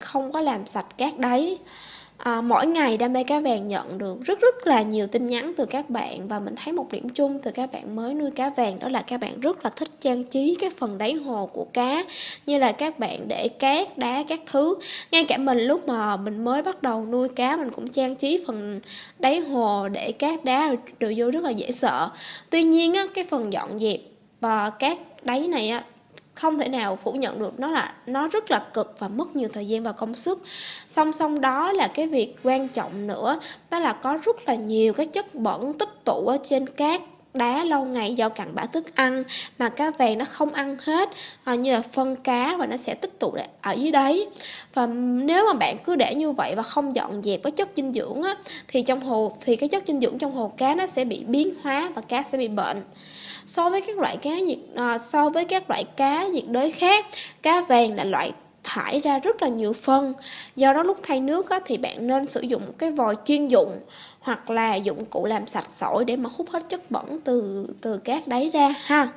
không có làm sạch cát đáy À, mỗi ngày đam mê cá vàng nhận được rất rất là nhiều tin nhắn từ các bạn và mình thấy một điểm chung từ các bạn mới nuôi cá vàng đó là các bạn rất là thích trang trí cái phần đáy hồ của cá như là các bạn để cát đá các thứ. Ngay cả mình lúc mà mình mới bắt đầu nuôi cá mình cũng trang trí phần đáy hồ để cát đá đồ vô rất là dễ sợ. Tuy nhiên á, cái phần dọn dẹp và cát đáy này á không thể nào phủ nhận được. Nó là, nó rất là cực và mất nhiều thời gian và công sức. Song song đó là cái việc quan trọng nữa. Đó là có rất là nhiều cái chất bẩn tích tụ ở trên cát đá lâu ngày do cặn bã thức ăn mà cá vàng nó không ăn hết à, như là phân cá và nó sẽ tích tụ ở dưới đấy và nếu mà bạn cứ để như vậy và không dọn dẹp cái chất dinh dưỡng á, thì trong hồ thì cái chất dinh dưỡng trong hồ cá nó sẽ bị biến hóa và cá sẽ bị bệnh. So với các loại cá nhiệt à, so với các loại cá nhiệt đới khác cá vàng là loại thải ra rất là nhiều phân. Do đó lúc thay nước á, thì bạn nên sử dụng cái vòi chuyên dụng hoặc là dụng cụ làm sạch sỏi để mà hút hết chất bẩn từ từ cát đáy ra ha.